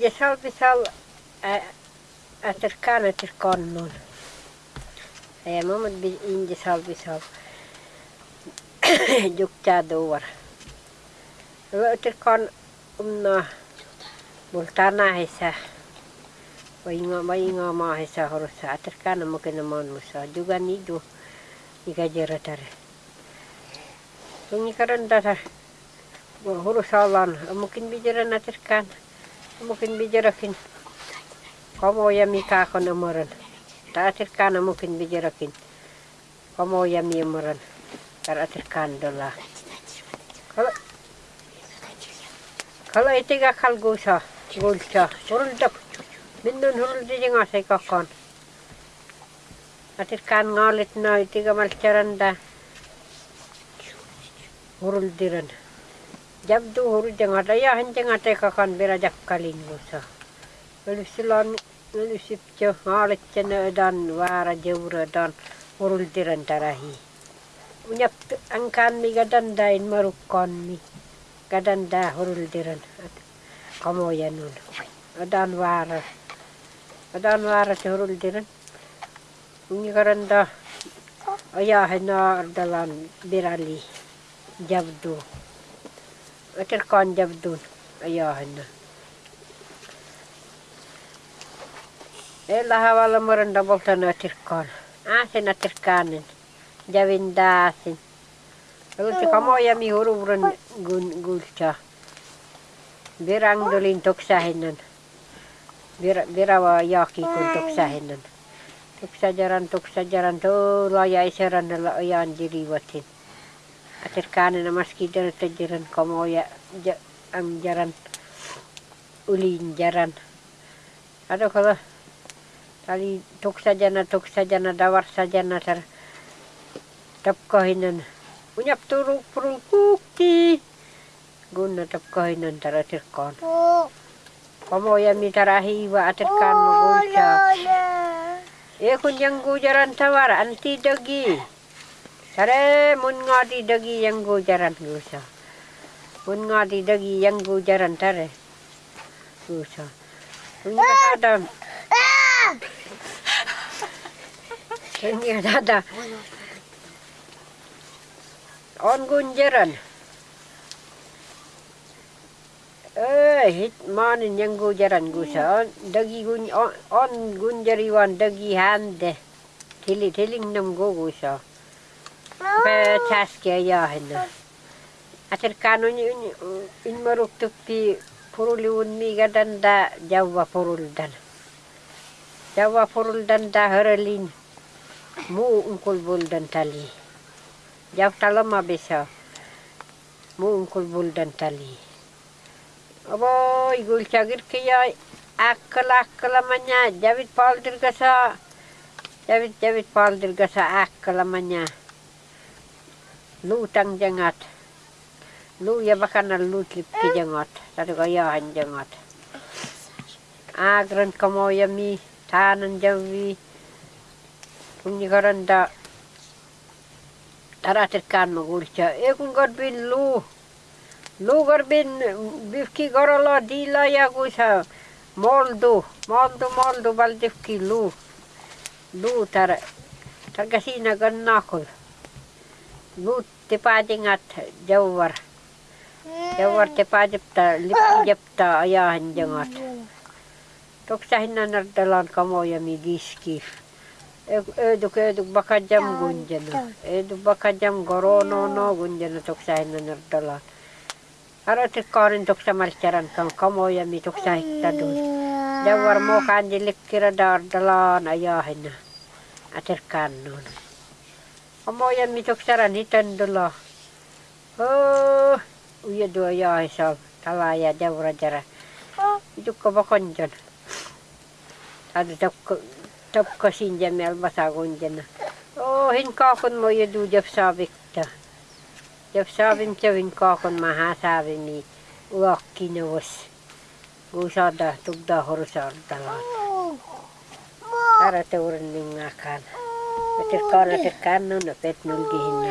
inje salvisal aterkan aterkonnun. Ja mamma bi inje salvisal. Jukta duvar. Aterkan umna bultana hesa. Wainga wainga ma hesa horosa aterkan mungkin mon musa juga nidu ika jeratare. Tungi karanda hurusalan mungkin bijaran aterkan mungkin bijarakin. Kamu ya mika kon amaran ta aterkan mungkin bijarakin. Kamu ya mi amaran tar aterkan dola. Kalau kalau itu gak kal gusa gulsa hurul dak minnun hurul di jenga sai kakon. Aterkan ngalit na itu gak malcaranda hurul diran jabdu huru jangata ya han jangata kakan bera jakkalin musa lalu silon lalu sipjo ngalet cene dan wara jawra dan hurul diran tarahi. Unyap angkan mi gadan dain marukon mi. Gadan da hurul diran kamo ya nun adan wara. Adan wara te hurul diran unyi karanda ayah hena dalan birali jabdu jabdun ayahan na Ella havalla moranda voltana aterkan asen aterkanen javindasin Luti kamoja mi huruvuran gun gulcha Virang dolin toksahinan Vira virava jaki kun toksahinan Toksajaran toksajaran to laja iseran la ajan dirivatin aterkanen maski jaran tajaran komo ya ja, am jaran ulin jaran. Ada kalau tali tuk sajana tuk sajana dawar sajana tar tap kahinan unyap turu purul kukti guna tap kahinan tar ya mi tarahi wa aterkan magulsa e kun yang gujaran tawar anti dagi Sare mun ngadi dagi yang gujaran gusa. Mun ngadi dagi yang gujaran tare. Gusa. Punya ada. Punya ada. On gunjaran. Eh, hit manin yang gujaran gusa. Dagi gun on, on gunjariwan dagi hande. Tili tiling nam go gusa. Pe taske yahinna. Aterkano in maruk tupi puruli unmi gadanda jawa puruldan. Jawa puruldan da haralin mu ungkul buldan tali. Jaw talama bisa mu ungkul buldan tali. Abo igul cagir kaya akal akal amanya David Paul dirgasa David David Paul dirgasa akal amanya lutang jangat. Lu ya bakana lutlip ki jangat. Tadi kayahan jangat. Agran kamo yami tanan jawi punya karanda taratirkan magulcha. E kun garbin lu lu garbin bifki garala dila ya gusa moldu moldu moldu baldifki lu lu tar targasina gannakul lu tepadingat jawar jawar tepadipta lipki japta ayahan jangat toksahin na nardalan kamo ya migiskif eduk eduk baka jam gunjana. eduk baka jam gorono no gunjana toksahin na nardalan Ara tikarin toksa malcaran kam kamo ya mi tadun jawar mo kanjilik kira dardalan ayahin na aterkan nun Kamoyan mi tuksaran hitan dulu. Oh, uya dua ya hisab. Talaya jawra jara. Itu kabakon jan. Ada tap tap kasin jan mel basagon jan. Oh, hin kakon mo ya du jab sabik ta. Jab sabim cha hin kakon maha sabi mi. Uak kinawas. Gusada tugda horusar dalan. Ara teuren Petir kala tekkan no, no pet nulgihin no.